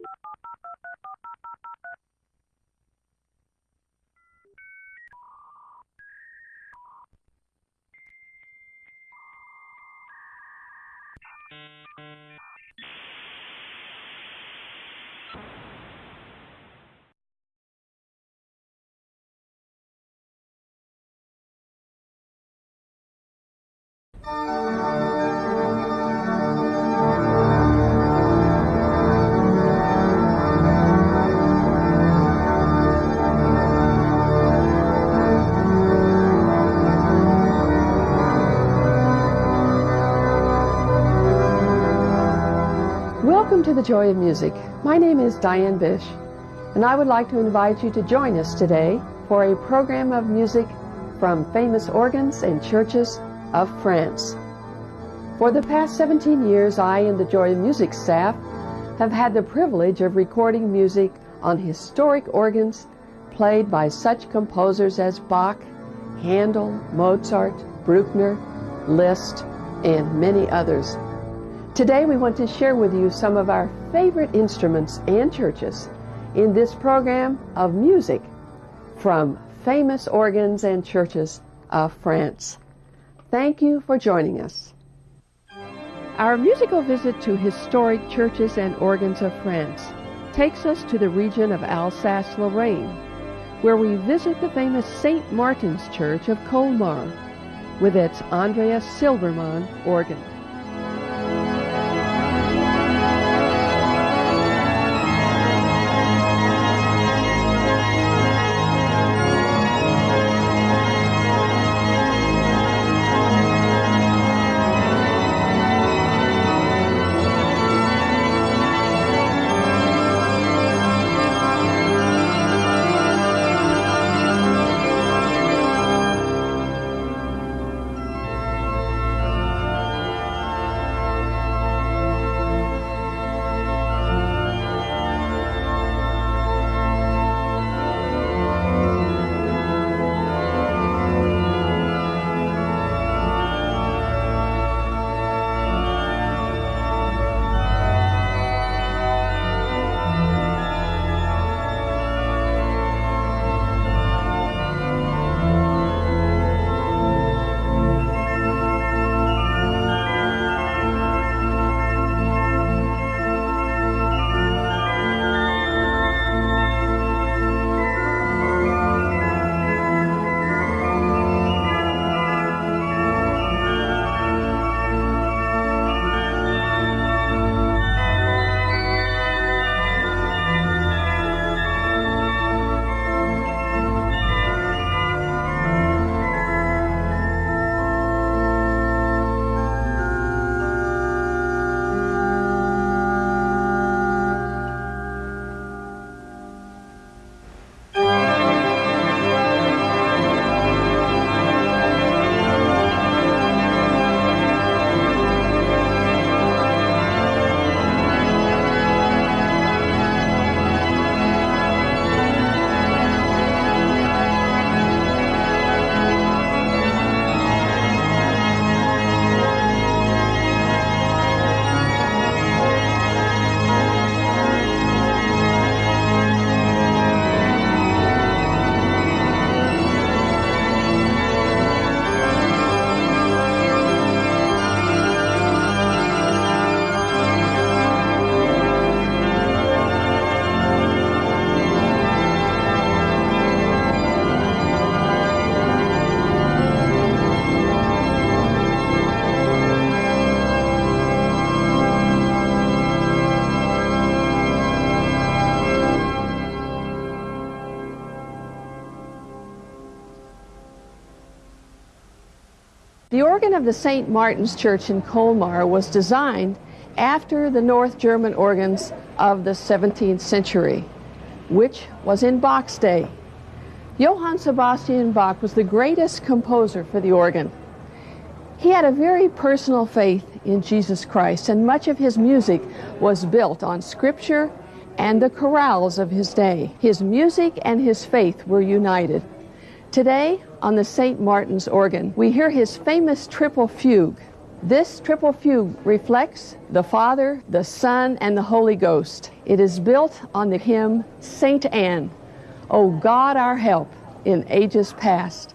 you the Joy of Music. My name is Diane Bish, and I would like to invite you to join us today for a program of music from famous organs and churches of France. For the past 17 years, I and the Joy of Music staff have had the privilege of recording music on historic organs played by such composers as Bach, Handel, Mozart, Bruckner, Liszt, and many others. Today we want to share with you some of our favorite instruments and churches in this program of music from famous organs and churches of France. Thank you for joining us. Our musical visit to historic churches and organs of France takes us to the region of Alsace-Lorraine, where we visit the famous St. Martin's Church of Colmar with its Andreas Silbermann organ. Of the St. Martin's Church in Colmar was designed after the North German organs of the 17th century, which was in Bach's day. Johann Sebastian Bach was the greatest composer for the organ. He had a very personal faith in Jesus Christ, and much of his music was built on scripture and the chorales of his day. His music and his faith were united. Today, on the St. Martin's organ, we hear his famous triple fugue, This triple fugue reflects the Father, the Son, and the Holy Ghost. It is built on the hymn Saint Anne, O God our help in ages past.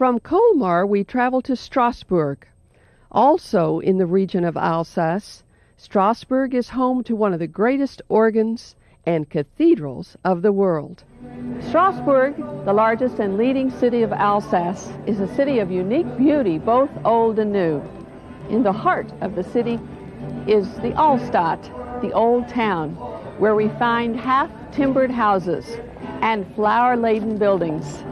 From Colmar, we travel to Strasbourg. Also in the region of Alsace, Strasbourg is home to one of the greatest organs and cathedrals of the world. Strasbourg, the largest and leading city of Alsace, is a city of unique beauty, both old and new. In the heart of the city is the Altstadt, the old town, where we find half timbered houses and flower laden buildings.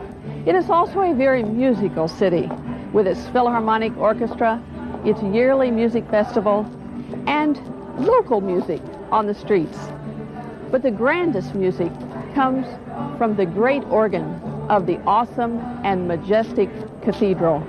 It is also a very musical city with its Philharmonic Orchestra, its yearly music festival, and local music on the streets. But the grandest music comes from the great organ of the awesome and majestic cathedral.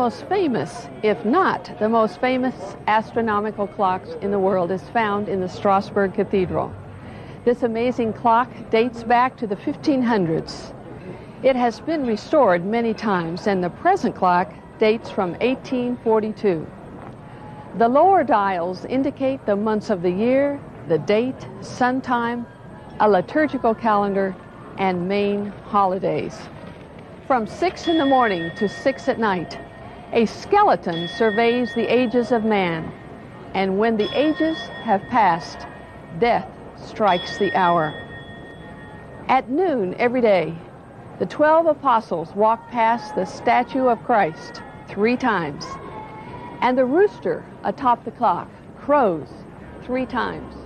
Most famous, if not the most famous, astronomical clocks in the world is found in the Strasbourg Cathedral. This amazing clock dates back to the 1500s. It has been restored many times, and the present clock dates from 1842. The lower dials indicate the months of the year, the date, sun time, a liturgical calendar, and main holidays. From 6 in the morning to 6 at night, a skeleton surveys the ages of man, and when the ages have passed, death strikes the hour. At noon every day, the 12 apostles walk past the statue of Christ three times, and the rooster atop the clock crows three times.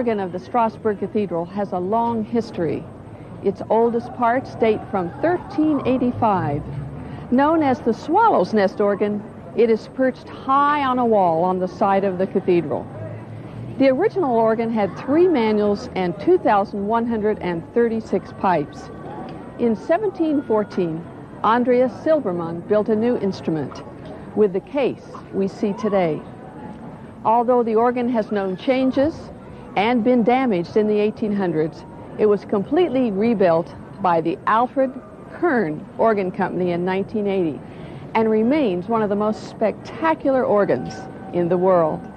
Organ of the Strasbourg Cathedral has a long history. Its oldest parts date from 1385. Known as the Swallow's Nest organ, it is perched high on a wall on the side of the cathedral. The original organ had three manuals and 2,136 pipes. In 1714, Andreas Silbermann built a new instrument with the case we see today. Although the organ has known changes and been damaged in the 1800s, it was completely rebuilt by the Alfred Kern Organ Company in 1980 and remains one of the most spectacular organs in the world.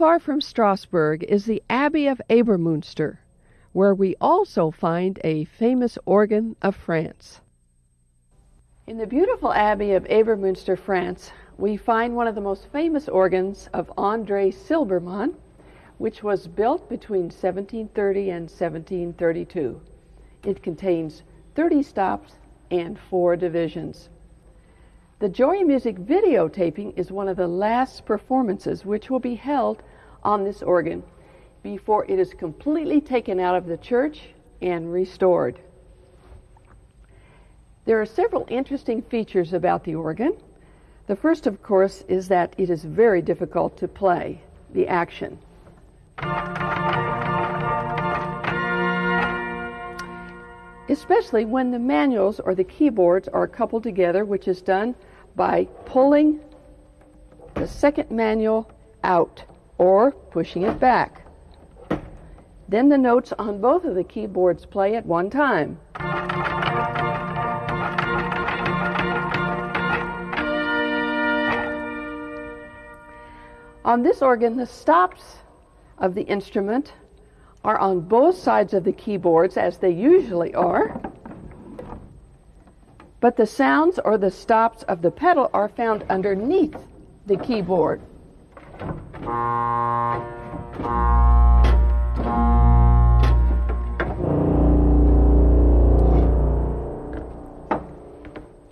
Far from Strasbourg is the Abbey of Ebersmunster, where we also find a famous organ of France. In the beautiful Abbey of Ebersmunster, France, we find one of the most famous organs of André Silbermann, which was built between 1730 and 1732. It contains 30 stops and four divisions. The Joy Music videotaping is one of the last performances which will be held on this organ before it is completely taken out of the church and restored. There are several interesting features about the organ. The first, of course, is that it is very difficult to play the action. Especially when the manuals or the keyboards are coupled together, which is done by pulling the second manual out or pushing it back. Then the notes on both of the keyboards play at one time. On this organ, the stops of the instrument are on both sides of the keyboards, as they usually are, but the sounds or the stops of the pedal are found underneath the keyboard.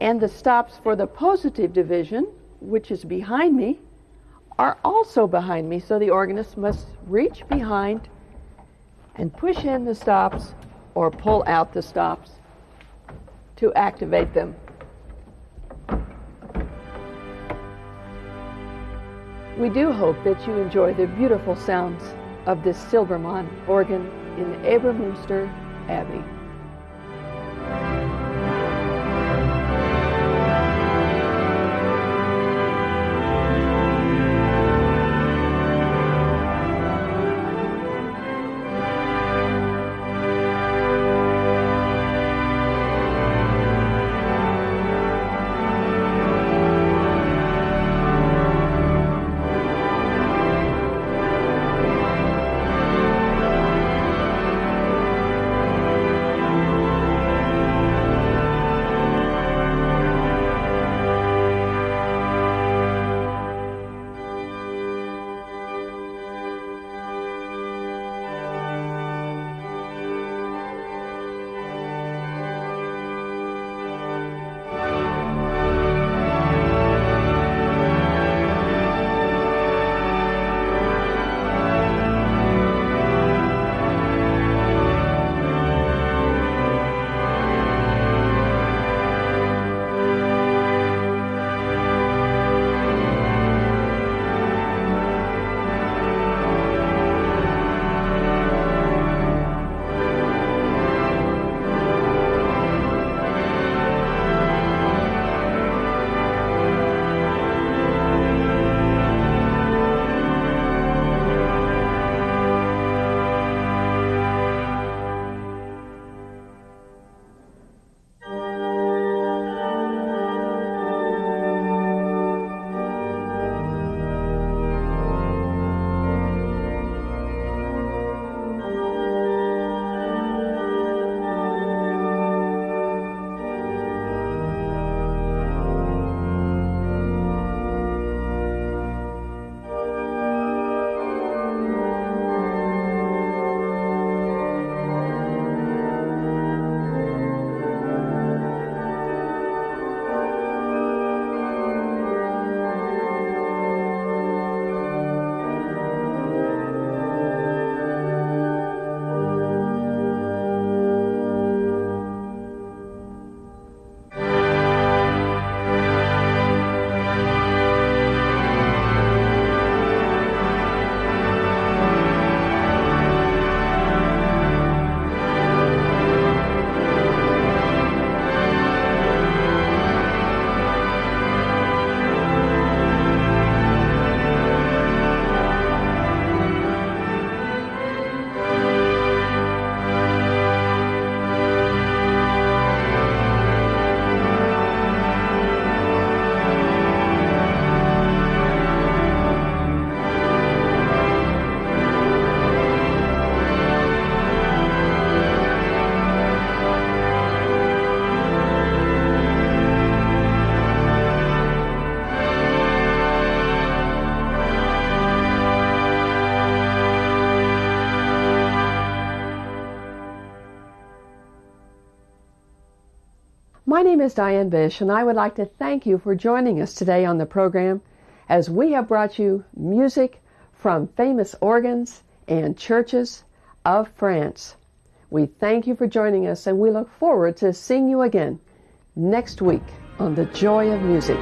And the stops for the positive division, which is behind me, are also behind me, so the organist must reach behind and push in the stops or pull out the stops to activate them. We do hope that you enjoy the beautiful sounds of this Silbermann organ in Ebersmunster Abbey. My name is Diane Bish, and I would like to thank you for joining us today on the program as we have brought you music from famous organs and churches of France. We thank you for joining us, and we look forward to seeing you again next week on The Joy of Music.